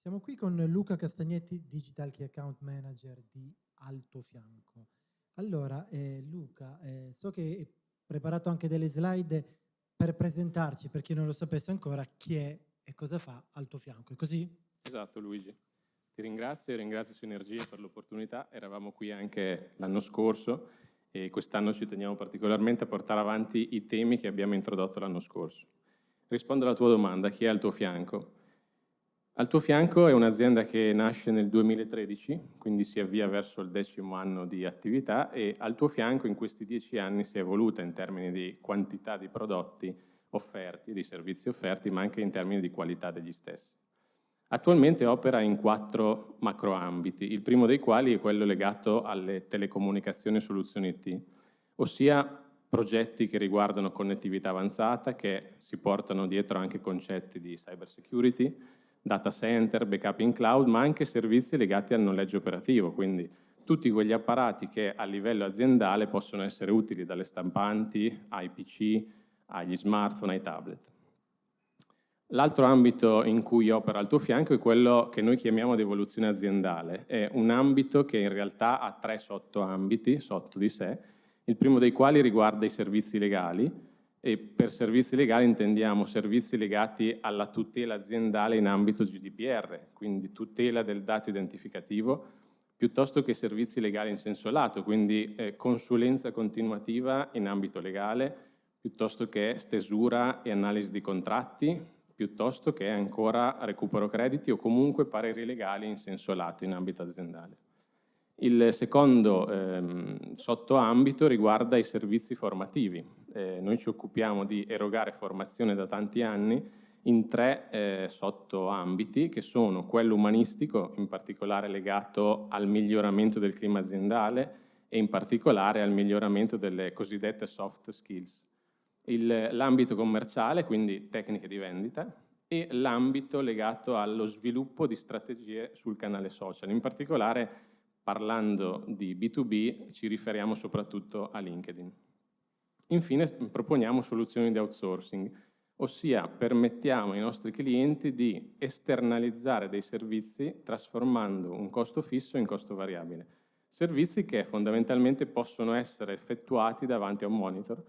Siamo qui con Luca Castagnetti, Digital Key Account Manager di Alto Fianco. Allora, eh, Luca, eh, so che hai preparato anche delle slide per presentarci, per chi non lo sapesse ancora, chi è e cosa fa Alto Fianco. È così? Esatto, Luigi. Ti ringrazio e ringrazio Sinergia per l'opportunità. Eravamo qui anche l'anno scorso e quest'anno ci teniamo particolarmente a portare avanti i temi che abbiamo introdotto l'anno scorso. Rispondo alla tua domanda, chi è al tuo fianco? Al tuo fianco è un'azienda che nasce nel 2013, quindi si avvia verso il decimo anno di attività e al tuo fianco in questi dieci anni si è evoluta in termini di quantità di prodotti offerti, di servizi offerti, ma anche in termini di qualità degli stessi. Attualmente opera in quattro macroambiti, il primo dei quali è quello legato alle telecomunicazioni e soluzioni IT, ossia progetti che riguardano connettività avanzata, che si portano dietro anche concetti di cyber security, data center, backup in cloud, ma anche servizi legati al noleggio operativo, quindi tutti quegli apparati che a livello aziendale possono essere utili dalle stampanti ai PC, agli smartphone, ai tablet. L'altro ambito in cui opera al tuo fianco è quello che noi chiamiamo di evoluzione aziendale. È un ambito che in realtà ha tre sottoambiti sotto di sé, il primo dei quali riguarda i servizi legali, e per servizi legali intendiamo servizi legati alla tutela aziendale in ambito GDPR, quindi tutela del dato identificativo, piuttosto che servizi legali in senso lato, quindi eh, consulenza continuativa in ambito legale, piuttosto che stesura e analisi di contratti, piuttosto che ancora recupero crediti o comunque pareri legali in senso lato in ambito aziendale. Il secondo ehm, sottoambito riguarda i servizi formativi. Eh, noi ci occupiamo di erogare formazione da tanti anni in tre eh, sottoambiti che sono quello umanistico, in particolare legato al miglioramento del clima aziendale e in particolare al miglioramento delle cosiddette soft skills. L'ambito commerciale, quindi tecniche di vendita, e l'ambito legato allo sviluppo di strategie sul canale social, in particolare parlando di B2B ci riferiamo soprattutto a LinkedIn. Infine proponiamo soluzioni di outsourcing, ossia permettiamo ai nostri clienti di esternalizzare dei servizi trasformando un costo fisso in costo variabile. Servizi che fondamentalmente possono essere effettuati davanti a un monitor,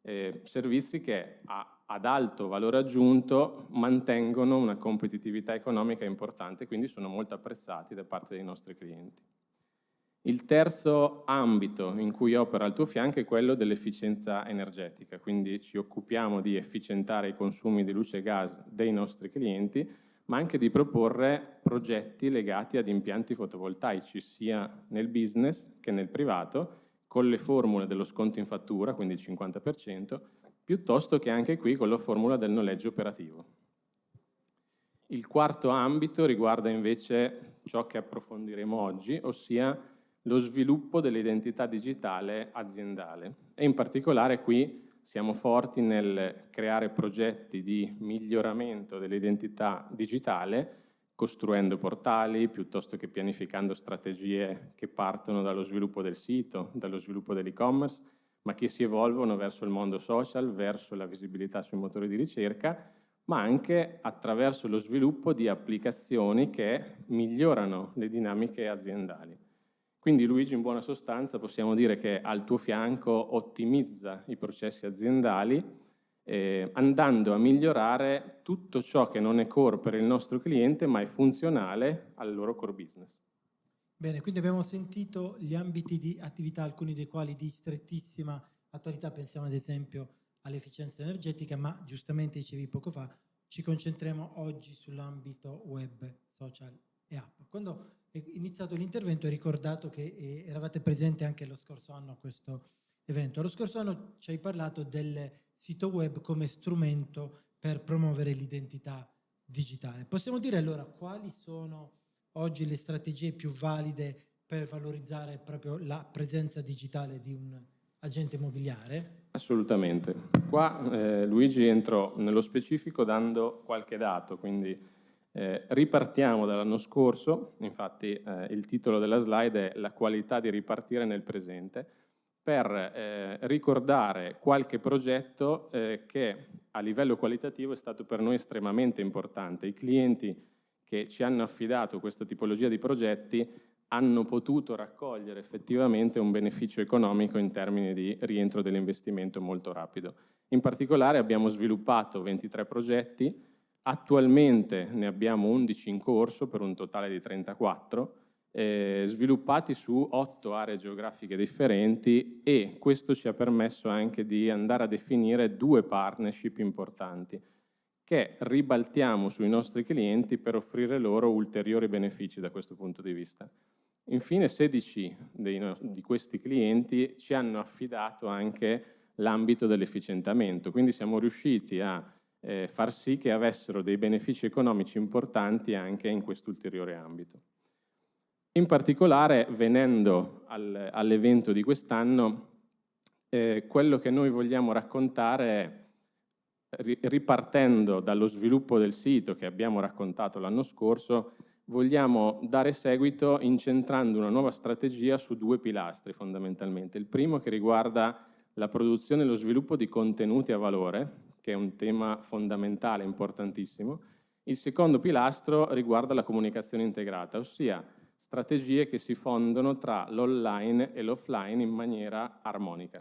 eh, servizi che a, ad alto valore aggiunto mantengono una competitività economica importante, quindi sono molto apprezzati da parte dei nostri clienti. Il terzo ambito in cui opera al tuo fianco è quello dell'efficienza energetica, quindi ci occupiamo di efficientare i consumi di luce e gas dei nostri clienti, ma anche di proporre progetti legati ad impianti fotovoltaici, sia nel business che nel privato, con le formule dello sconto in fattura, quindi il 50%, piuttosto che anche qui con la formula del noleggio operativo. Il quarto ambito riguarda invece ciò che approfondiremo oggi, ossia lo sviluppo dell'identità digitale aziendale e in particolare qui siamo forti nel creare progetti di miglioramento dell'identità digitale costruendo portali piuttosto che pianificando strategie che partono dallo sviluppo del sito, dallo sviluppo dell'e-commerce, ma che si evolvono verso il mondo social, verso la visibilità sui motori di ricerca, ma anche attraverso lo sviluppo di applicazioni che migliorano le dinamiche aziendali. Quindi Luigi in buona sostanza possiamo dire che al tuo fianco ottimizza i processi aziendali eh, andando a migliorare tutto ciò che non è core per il nostro cliente ma è funzionale al loro core business. Bene, quindi abbiamo sentito gli ambiti di attività, alcuni dei quali di strettissima attualità, pensiamo ad esempio all'efficienza energetica, ma giustamente dicevi poco fa, ci concentriamo oggi sull'ambito web, social e app. Quando iniziato l'intervento hai ricordato che eh, eravate presenti anche lo scorso anno a questo evento. Lo scorso anno ci hai parlato del sito web come strumento per promuovere l'identità digitale. Possiamo dire allora quali sono oggi le strategie più valide per valorizzare proprio la presenza digitale di un agente immobiliare? Assolutamente. Qua eh, Luigi entro nello specifico dando qualche dato, quindi eh, ripartiamo dall'anno scorso, infatti eh, il titolo della slide è La qualità di ripartire nel presente, per eh, ricordare qualche progetto eh, che a livello qualitativo è stato per noi estremamente importante. I clienti che ci hanno affidato questa tipologia di progetti hanno potuto raccogliere effettivamente un beneficio economico in termini di rientro dell'investimento molto rapido. In particolare abbiamo sviluppato 23 progetti, attualmente ne abbiamo 11 in corso per un totale di 34, eh, sviluppati su 8 aree geografiche differenti e questo ci ha permesso anche di andare a definire due partnership importanti che ribaltiamo sui nostri clienti per offrire loro ulteriori benefici da questo punto di vista. Infine 16 dei, di questi clienti ci hanno affidato anche l'ambito dell'efficientamento, quindi siamo riusciti a eh, far sì che avessero dei benefici economici importanti anche in quest'ulteriore ambito. In particolare, venendo al, all'evento di quest'anno, eh, quello che noi vogliamo raccontare ripartendo dallo sviluppo del sito che abbiamo raccontato l'anno scorso, vogliamo dare seguito incentrando una nuova strategia su due pilastri fondamentalmente. Il primo che riguarda la produzione e lo sviluppo di contenuti a valore, che è un tema fondamentale, importantissimo. Il secondo pilastro riguarda la comunicazione integrata, ossia strategie che si fondono tra l'online e l'offline in maniera armonica.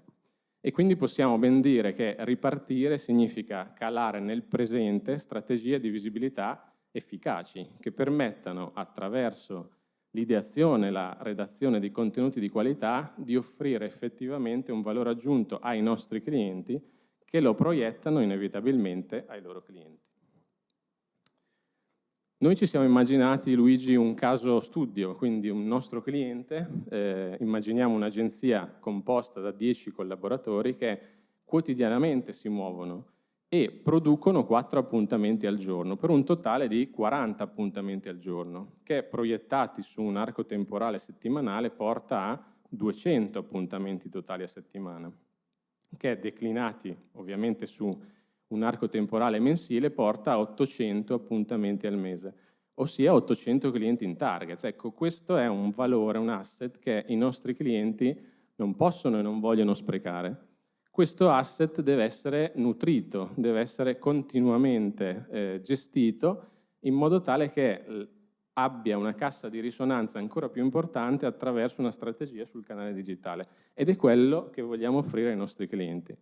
E quindi possiamo ben dire che ripartire significa calare nel presente strategie di visibilità efficaci che permettano attraverso l'ideazione la redazione di contenuti di qualità di offrire effettivamente un valore aggiunto ai nostri clienti che lo proiettano inevitabilmente ai loro clienti. Noi ci siamo immaginati, Luigi, un caso studio, quindi un nostro cliente, eh, immaginiamo un'agenzia composta da 10 collaboratori che quotidianamente si muovono e producono 4 appuntamenti al giorno, per un totale di 40 appuntamenti al giorno, che proiettati su un arco temporale settimanale porta a 200 appuntamenti totali a settimana, che declinati ovviamente su un arco temporale mensile porta a 800 appuntamenti al mese, ossia 800 clienti in target. Ecco, questo è un valore, un asset che i nostri clienti non possono e non vogliono sprecare. Questo asset deve essere nutrito, deve essere continuamente eh, gestito in modo tale che abbia una cassa di risonanza ancora più importante attraverso una strategia sul canale digitale ed è quello che vogliamo offrire ai nostri clienti.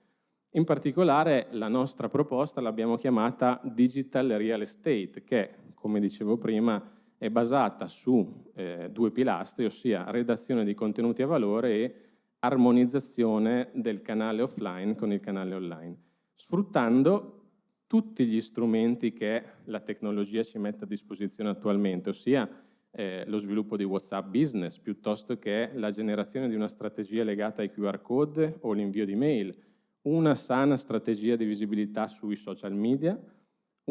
In particolare la nostra proposta l'abbiamo chiamata Digital Real Estate, che, come dicevo prima, è basata su eh, due pilastri, ossia redazione di contenuti a valore e armonizzazione del canale offline con il canale online, sfruttando tutti gli strumenti che la tecnologia ci mette a disposizione attualmente, ossia eh, lo sviluppo di WhatsApp Business, piuttosto che la generazione di una strategia legata ai QR code o l'invio di mail, una sana strategia di visibilità sui social media,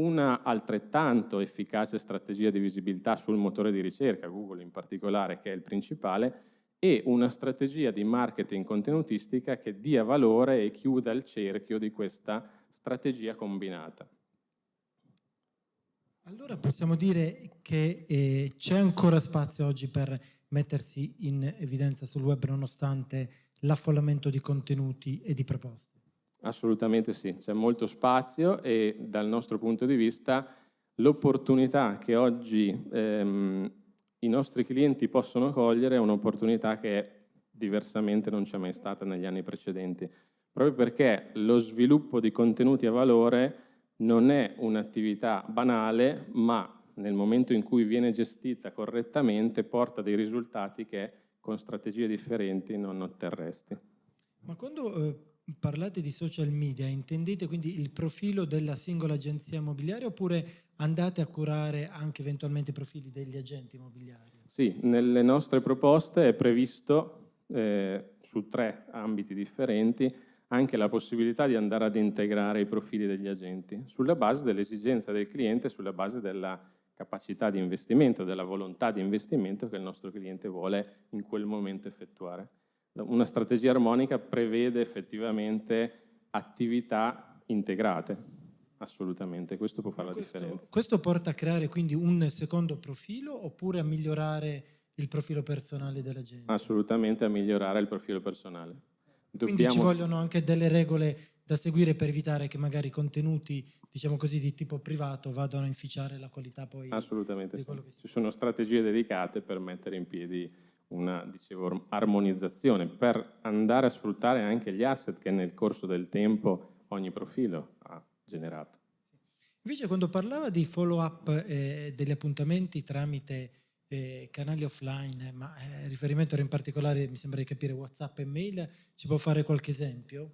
una altrettanto efficace strategia di visibilità sul motore di ricerca, Google in particolare, che è il principale, e una strategia di marketing contenutistica che dia valore e chiuda il cerchio di questa strategia combinata. Allora possiamo dire che eh, c'è ancora spazio oggi per mettersi in evidenza sul web nonostante l'affollamento di contenuti e di proposte? Assolutamente sì, c'è molto spazio e dal nostro punto di vista l'opportunità che oggi ehm, i nostri clienti possono cogliere è un'opportunità che diversamente non c'è mai stata negli anni precedenti, proprio perché lo sviluppo di contenuti a valore non è un'attività banale, ma nel momento in cui viene gestita correttamente porta dei risultati che con strategie differenti non otterresti. Ma quando eh parlate di social media, intendete quindi il profilo della singola agenzia immobiliare oppure andate a curare anche eventualmente i profili degli agenti immobiliari? Sì, nelle nostre proposte è previsto eh, su tre ambiti differenti anche la possibilità di andare ad integrare i profili degli agenti sulla base dell'esigenza del cliente, sulla base della capacità di investimento, della volontà di investimento che il nostro cliente vuole in quel momento effettuare una strategia armonica prevede effettivamente attività integrate, assolutamente, questo può fare questo, la differenza. Questo porta a creare quindi un secondo profilo oppure a migliorare il profilo personale della gente? Assolutamente a migliorare il profilo personale. Dobbiamo... Quindi ci vogliono anche delle regole da seguire per evitare che magari contenuti, diciamo così, di tipo privato vadano a inficiare la qualità poi Assolutamente sì. Ci sono strategie dedicate per mettere in piedi una dicevo, armonizzazione per andare a sfruttare anche gli asset che nel corso del tempo ogni profilo ha generato. Invece quando parlava di follow up eh, degli appuntamenti tramite eh, canali offline, ma eh, riferimento era in particolare, mi sembra di capire, Whatsapp e mail, ci può fare qualche esempio?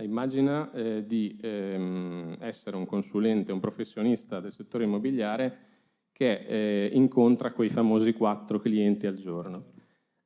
Immagina eh, di ehm, essere un consulente, un professionista del settore immobiliare che eh, incontra quei famosi quattro clienti al giorno.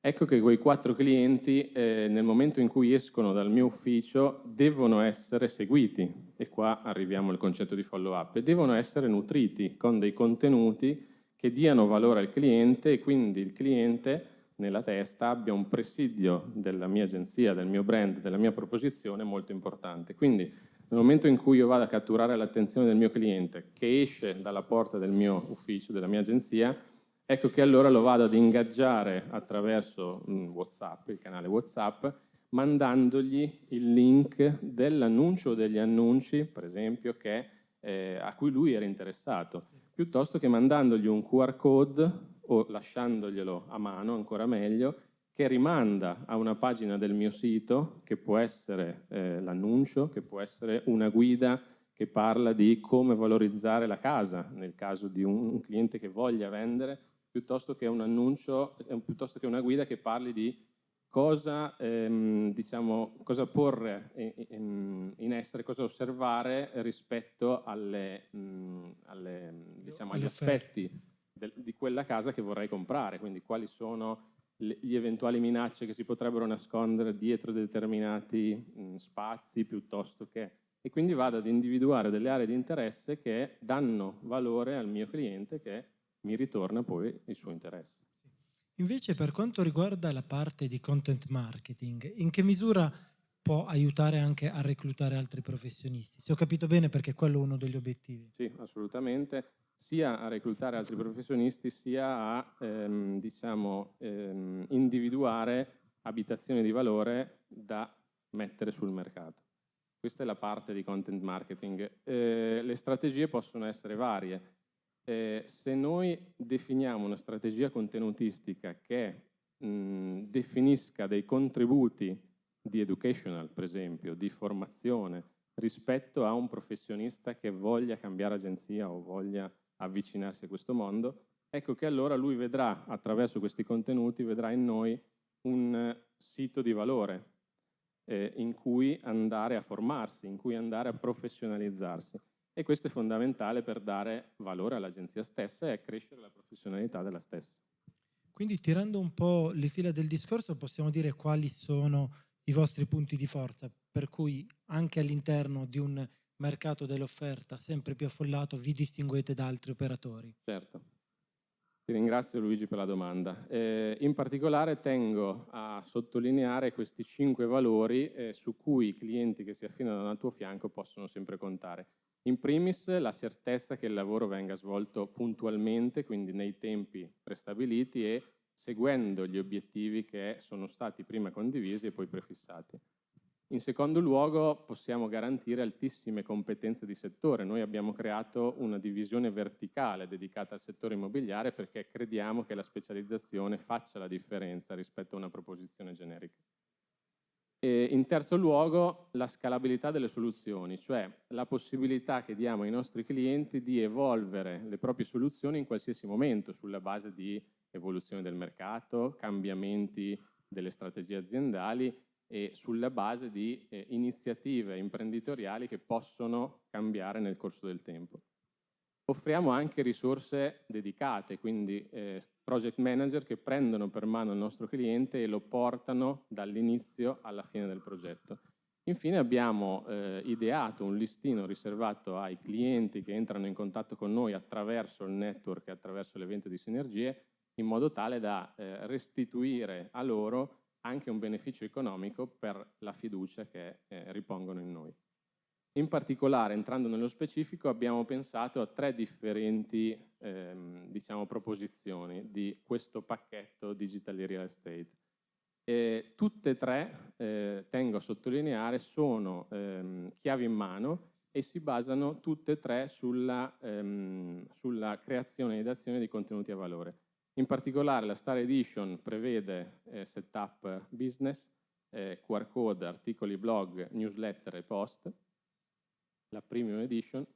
Ecco che quei quattro clienti eh, nel momento in cui escono dal mio ufficio devono essere seguiti, e qua arriviamo al concetto di follow up, e devono essere nutriti con dei contenuti che diano valore al cliente e quindi il cliente nella testa abbia un presidio della mia agenzia, del mio brand, della mia proposizione molto importante. Quindi nel momento in cui io vado a catturare l'attenzione del mio cliente che esce dalla porta del mio ufficio, della mia agenzia, ecco che allora lo vado ad ingaggiare attraverso mm, WhatsApp, il canale WhatsApp, mandandogli il link dell'annuncio o degli annunci, per esempio, che, eh, a cui lui era interessato, piuttosto che mandandogli un QR code o lasciandoglielo a mano, ancora meglio, che rimanda a una pagina del mio sito, che può essere eh, l'annuncio, che può essere una guida che parla di come valorizzare la casa nel caso di un cliente che voglia vendere, piuttosto che un annuncio, eh, piuttosto che una guida che parli di cosa, ehm, diciamo, cosa porre in, in, essere, cosa osservare rispetto alle, mh, alle, diciamo, agli aspetti del, di quella casa che vorrei comprare, quindi quali sono le, gli eventuali minacce che si potrebbero nascondere dietro determinati mh, spazi piuttosto che... E quindi vado ad individuare delle aree di interesse che danno valore al mio cliente che mi ritorna poi il suo interesse. Invece per quanto riguarda la parte di content marketing, in che misura può aiutare anche a reclutare altri professionisti? Se ho capito bene perché quello è uno degli obiettivi. Sì, assolutamente, sia a reclutare altri professionisti sia a ehm, diciamo, ehm, individuare abitazioni di valore da mettere sul mercato. Questa è la parte di content marketing. Eh, le strategie possono essere varie eh, se noi definiamo una strategia contenutistica che mh, definisca dei contributi di educational, per esempio, di formazione, rispetto a un professionista che voglia cambiare agenzia o voglia avvicinarsi a questo mondo, ecco che allora lui vedrà, attraverso questi contenuti, vedrà in noi un sito di valore eh, in cui andare a formarsi, in cui andare a professionalizzarsi e questo è fondamentale per dare valore all'agenzia stessa e accrescere la professionalità della stessa. Quindi tirando un po' le fila del discorso possiamo dire quali sono i vostri punti di forza, per cui anche all'interno di un mercato dell'offerta sempre più affollato vi distinguete da altri operatori. Certo. Ti ringrazio Luigi per la domanda. Eh, in particolare tengo a sottolineare questi cinque valori eh, su cui i clienti che si affidano al tuo fianco possono sempre contare. In primis la certezza che il lavoro venga svolto puntualmente, quindi nei tempi prestabiliti e seguendo gli obiettivi che sono stati prima condivisi e poi prefissati. In secondo luogo possiamo garantire altissime competenze di settore. Noi abbiamo creato una divisione verticale dedicata al settore immobiliare perché crediamo che la specializzazione faccia la differenza rispetto a una proposizione generica. In terzo luogo la scalabilità delle soluzioni, cioè la possibilità che diamo ai nostri clienti di evolvere le proprie soluzioni in qualsiasi momento sulla base di evoluzione del mercato, cambiamenti delle strategie aziendali e sulla base di eh, iniziative imprenditoriali che possono cambiare nel corso del tempo. Offriamo anche risorse dedicate, quindi eh, project manager che prendono per mano il nostro cliente e lo portano dall'inizio alla fine del progetto. Infine abbiamo eh, ideato un listino riservato ai clienti che entrano in contatto con noi attraverso il network e attraverso l'evento di sinergie in modo tale da eh, restituire a loro anche un beneficio economico per la fiducia che eh, ripongono in noi. In particolare, entrando nello specifico, abbiamo pensato a tre differenti ehm, diciamo, proposizioni di questo pacchetto Digital Real Estate. Eh, tutte e tre, eh, tengo a sottolineare, sono ehm, chiavi in mano e si basano tutte e tre sulla, ehm, sulla creazione ed azione di contenuti a valore. In particolare la Star Edition prevede eh, setup business, eh, QR code, articoli blog, newsletter e post. La Premium Edition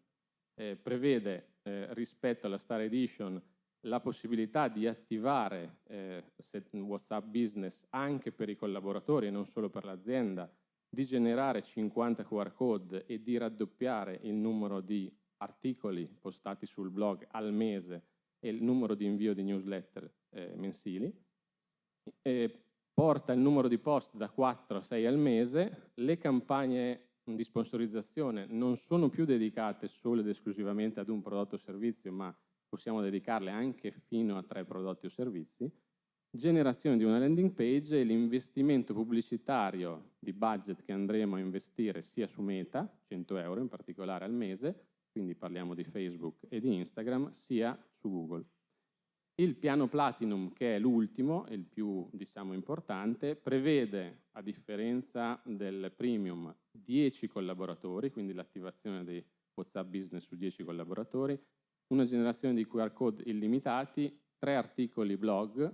eh, prevede eh, rispetto alla Star Edition la possibilità di attivare eh, WhatsApp Business anche per i collaboratori e non solo per l'azienda, di generare 50 QR code e di raddoppiare il numero di articoli postati sul blog al mese e il numero di invio di newsletter eh, mensili. E porta il numero di post da 4 a 6 al mese, le campagne di sponsorizzazione non sono più dedicate solo ed esclusivamente ad un prodotto o servizio, ma possiamo dedicarle anche fino a tre prodotti o servizi, generazione di una landing page e l'investimento pubblicitario di budget che andremo a investire sia su Meta, 100 euro in particolare al mese, quindi parliamo di Facebook e di Instagram, sia su Google. Il piano Platinum, che è l'ultimo e il più diciamo, importante, prevede, a differenza del Premium, 10 collaboratori, quindi l'attivazione di WhatsApp Business su 10 collaboratori, una generazione di QR code illimitati, 3 articoli blog,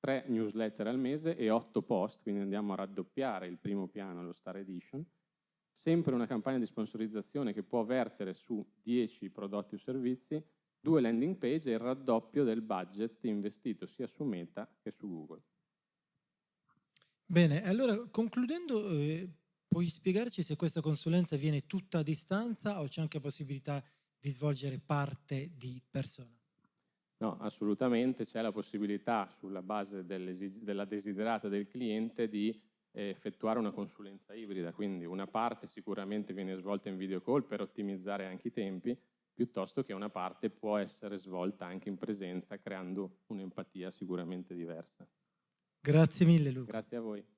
3 newsletter al mese e 8 post, quindi andiamo a raddoppiare il primo piano, lo Star Edition, sempre una campagna di sponsorizzazione che può vertere su 10 prodotti o servizi, due landing page e il raddoppio del budget investito sia su Meta che su Google. Bene, allora concludendo, eh, puoi spiegarci se questa consulenza viene tutta a distanza o c'è anche possibilità di svolgere parte di persona? No, assolutamente c'è la possibilità sulla base della desiderata del cliente di eh, effettuare una consulenza ibrida, quindi una parte sicuramente viene svolta in video call per ottimizzare anche i tempi, piuttosto che una parte può essere svolta anche in presenza creando un'empatia sicuramente diversa. Grazie mille Luca. Grazie a voi.